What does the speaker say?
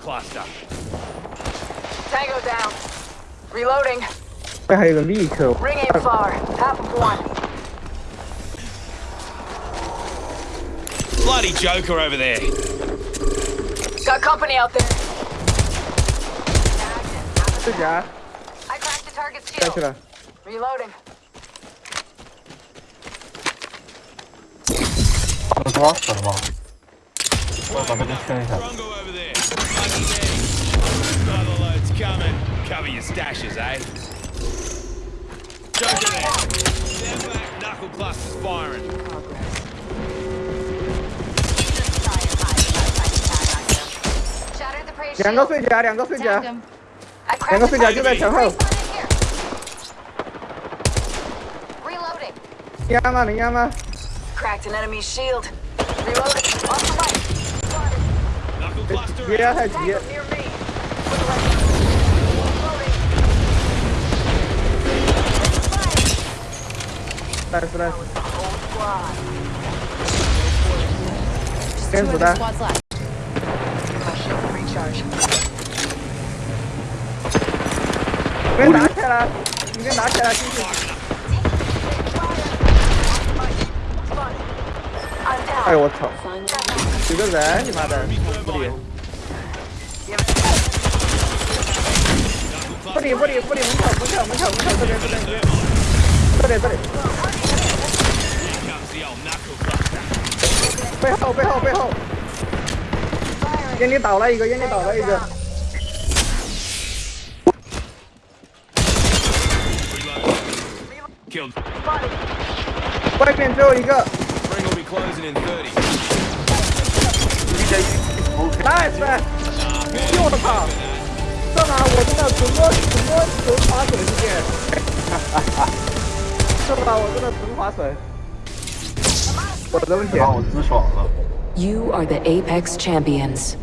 cluster. Tango down. Reloading. I have a vehicle. Ring far. Half of one. Bloody Joker over there. Got company out there. Good job. I cracked the target's shield. Reloading. What's? What about this over there. Cover your stashes, eh? Joker firing. Cracked an enemy shield. Reloading. 别压太急。但是呢先补单挂断拿起来你先拿起来进去哎呦我操几个人你妈的不理不理不理门口门口门口门口这边这边这边这里这里。背后背后背后。给你倒了一个，给你倒了一个。外面最后一个。Nice man! 我真的纯摸纯摸纯划水世界，这吧我真的纯划水，我的问题。把我直爽了。 You are the Apex champions.